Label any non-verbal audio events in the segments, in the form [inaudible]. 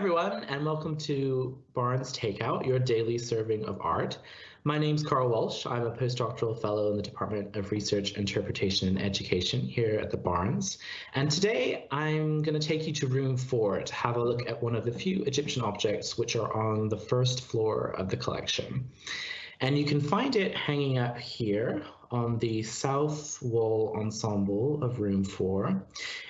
everyone, and welcome to Barnes Takeout, your daily serving of art. My name's Carl Walsh. I'm a postdoctoral fellow in the Department of Research, Interpretation, and Education here at the Barnes. And today I'm going to take you to room four to have a look at one of the few Egyptian objects which are on the first floor of the collection. And you can find it hanging up here on the south wall ensemble of room four.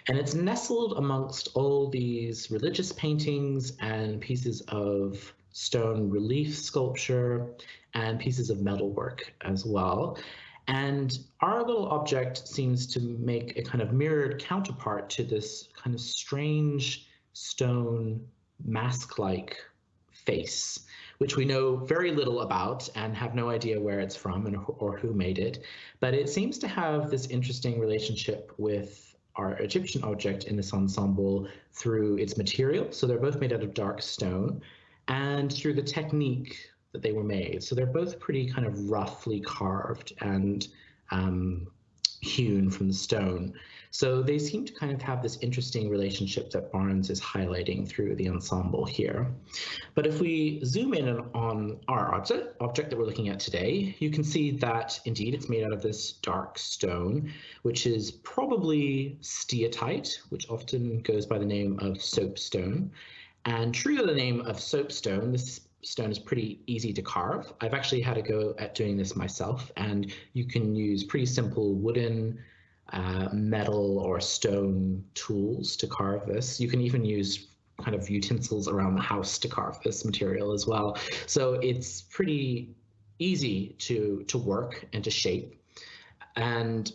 And it's nestled amongst all these religious paintings and pieces of stone relief sculpture and pieces of metalwork as well. And our little object seems to make a kind of mirrored counterpart to this kind of strange stone mask-like face which we know very little about and have no idea where it's from and, or who made it. But it seems to have this interesting relationship with our Egyptian object in this ensemble through its material. So they're both made out of dark stone and through the technique that they were made. So they're both pretty kind of roughly carved and um, hewn from the stone. So they seem to kind of have this interesting relationship that Barnes is highlighting through the ensemble here. But if we zoom in on our object, object that we're looking at today, you can see that indeed it's made out of this dark stone, which is probably steatite, which often goes by the name of soapstone. And true to the name of soapstone, this stone is pretty easy to carve. I've actually had a go at doing this myself, and you can use pretty simple wooden, uh, metal, or stone tools to carve this. You can even use kind of utensils around the house to carve this material as well. So it's pretty easy to, to work and to shape. And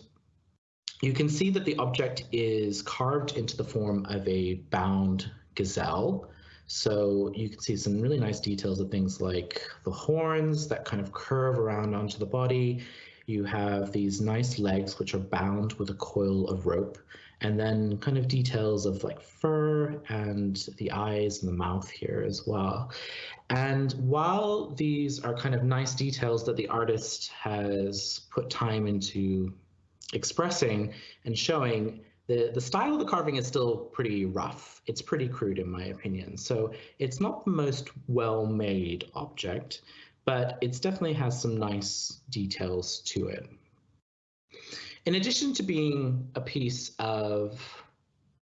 you can see that the object is carved into the form of a bound gazelle. So you can see some really nice details of things like the horns that kind of curve around onto the body. You have these nice legs which are bound with a coil of rope and then kind of details of like fur and the eyes and the mouth here as well. And while these are kind of nice details that the artist has put time into expressing and showing, the, the style of the carving is still pretty rough. It's pretty crude in my opinion. So it's not the most well-made object, but it definitely has some nice details to it. In addition to being a piece of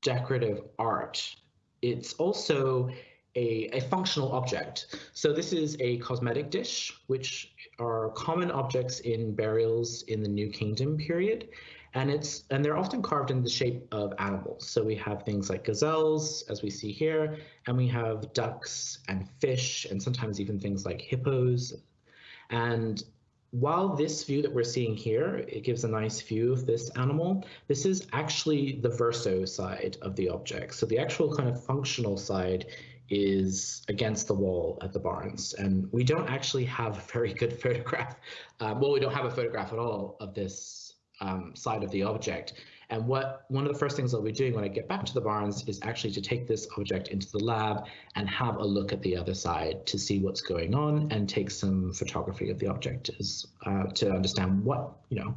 decorative art, it's also a, a, functional object. So this is a cosmetic dish, which are common objects in burials in the New Kingdom period and it's and they're often carved in the shape of animals. So we have things like gazelles, as we see here, and we have ducks and fish, and sometimes even things like hippos. And while this view that we're seeing here, it gives a nice view of this animal, this is actually the verso side of the object. So the actual kind of functional side is against the wall at the Barnes. And we don't actually have a very good [laughs] photograph. Um, well, we don't have a photograph at all of this um, side of the object. And what one of the first things I'll be doing when I get back to the Barnes is actually to take this object into the lab and have a look at the other side to see what's going on and take some photography of the object as, uh, to understand what, you know,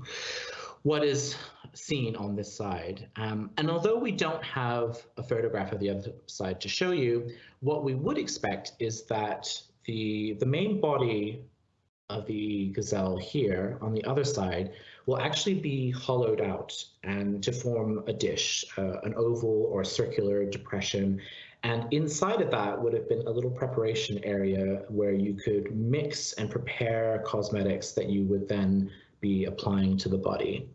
what is seen on this side. Um, and although we don't have a photograph of the other side to show you, what we would expect is that the, the main body of the gazelle here on the other side will actually be hollowed out and to form a dish, uh, an oval or circular depression. And inside of that would have been a little preparation area where you could mix and prepare cosmetics that you would then be applying to the body.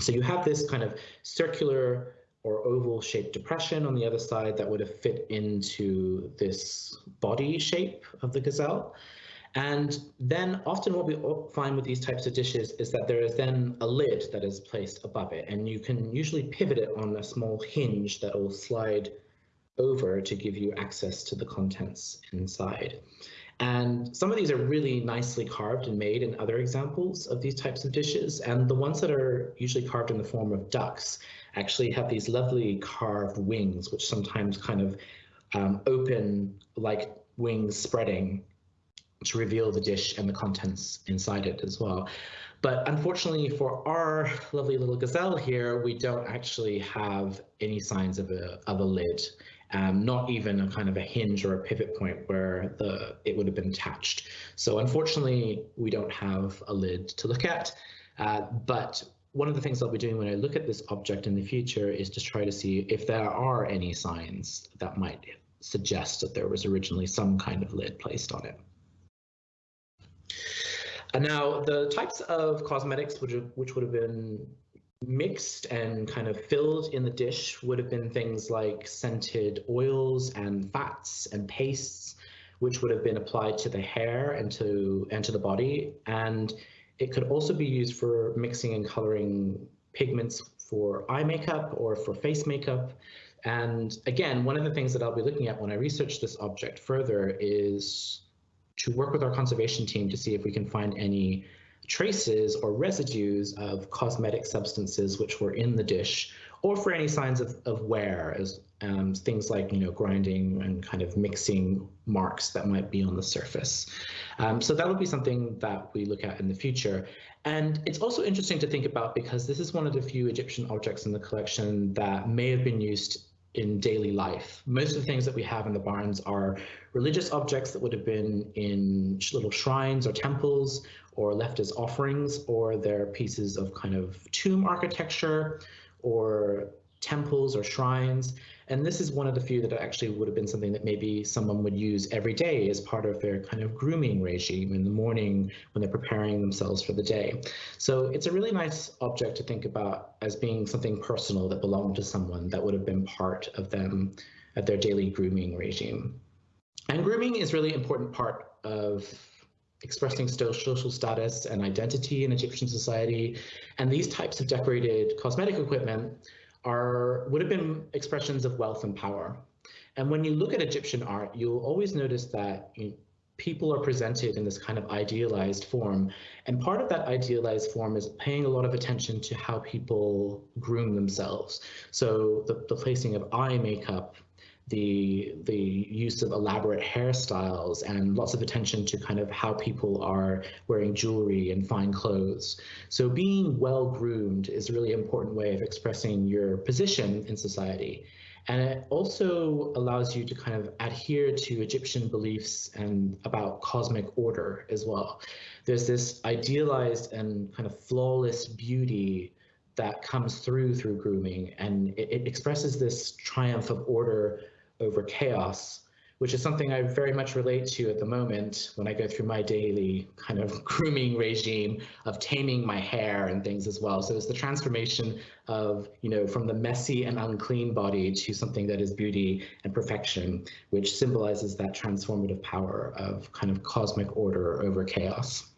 So you have this kind of circular or oval shaped depression on the other side that would have fit into this body shape of the gazelle. And then often what we find with these types of dishes is that there is then a lid that is placed above it and you can usually pivot it on a small hinge that will slide over to give you access to the contents inside. And some of these are really nicely carved and made in other examples of these types of dishes. And the ones that are usually carved in the form of ducks actually have these lovely carved wings, which sometimes kind of um, open like wings spreading to reveal the dish and the contents inside it as well. But unfortunately for our lovely little gazelle here, we don't actually have any signs of a, of a lid. um, not even a kind of a hinge or a pivot point where the it would have been attached. So unfortunately, we don't have a lid to look at, uh, but one of the things I'll be doing when I look at this object in the future is to try to see if there are any signs that might suggest that there was originally some kind of lid placed on it. And now the types of cosmetics which, which would have been mixed and kind of filled in the dish would have been things like scented oils and fats and pastes, which would have been applied to the hair and to, and to the body. And it could also be used for mixing and coloring pigments for eye makeup or for face makeup. And again, one of the things that I'll be looking at when I research this object further is to work with our conservation team to see if we can find any traces or residues of cosmetic substances which were in the dish or for any signs of, of wear as um, things like you know grinding and kind of mixing marks that might be on the surface. Um, so that would be something that we look at in the future. And it's also interesting to think about because this is one of the few Egyptian objects in the collection that may have been used in daily life. Most of the things that we have in the Barnes are religious objects that would have been in little shrines or temples or left as offerings, or they're pieces of kind of tomb architecture or temples or shrines. And this is one of the few that actually would have been something that maybe someone would use every day as part of their kind of grooming regime in the morning when they're preparing themselves for the day. So it's a really nice object to think about as being something personal that belonged to someone that would have been part of them at their daily grooming regime. And grooming is really important part of expressing social status and identity in Egyptian society. And these types of decorated cosmetic equipment are would have been expressions of wealth and power. And when you look at Egyptian art, you'll always notice that you people are presented in this kind of idealized form. And part of that idealized form is paying a lot of attention to how people groom themselves. So the, the placing of eye makeup, the the use of elaborate hairstyles and lots of attention to kind of how people are wearing jewelry and fine clothes. So being well groomed is a really important way of expressing your position in society. And it also allows you to kind of adhere to Egyptian beliefs and about cosmic order as well. There's this idealized and kind of flawless beauty that comes through through grooming and it, it expresses this triumph of order over chaos, which is something I very much relate to at the moment when I go through my daily kind of [laughs] grooming regime of taming my hair and things as well. So it's the transformation of, you know, from the messy and unclean body to something that is beauty and perfection, which symbolizes that transformative power of kind of cosmic order over chaos.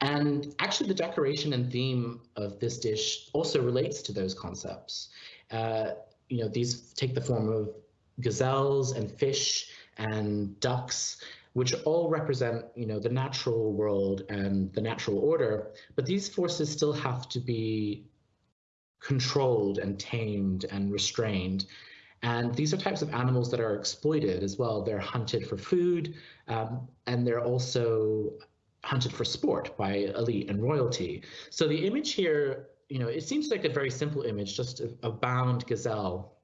And actually the decoration and theme of this dish also relates to those concepts. Uh, you know, these take the form of gazelles and fish and ducks, which all represent, you know, the natural world and the natural order. But these forces still have to be controlled and tamed and restrained. And these are types of animals that are exploited as well. They're hunted for food, um, and they're also hunted for sport by elite and royalty. So the image here, you know, it seems like a very simple image, just a, a bound gazelle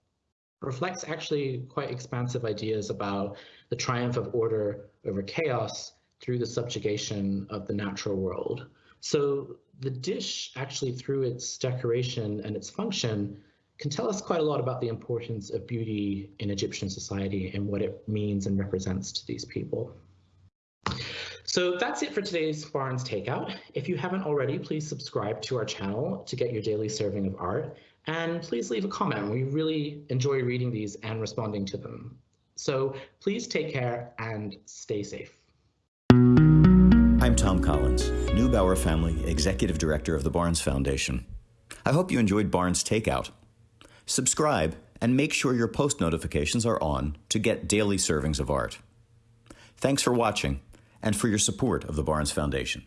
reflects actually quite expansive ideas about the triumph of order over chaos through the subjugation of the natural world. So the dish actually through its decoration and its function can tell us quite a lot about the importance of beauty in Egyptian society and what it means and represents to these people. So that's it for today's Barnes Takeout. If you haven't already, please subscribe to our channel to get your daily serving of art and please leave a comment. We really enjoy reading these and responding to them. So please take care and stay safe. I'm Thom Collins, Neubauer Family Executive Director of the Barnes Foundation. I hope you enjoyed Barnes Takeout. Subscribe and make sure your post notifications are on to get daily servings of art. Thanks for watching and for your support of the Barnes Foundation.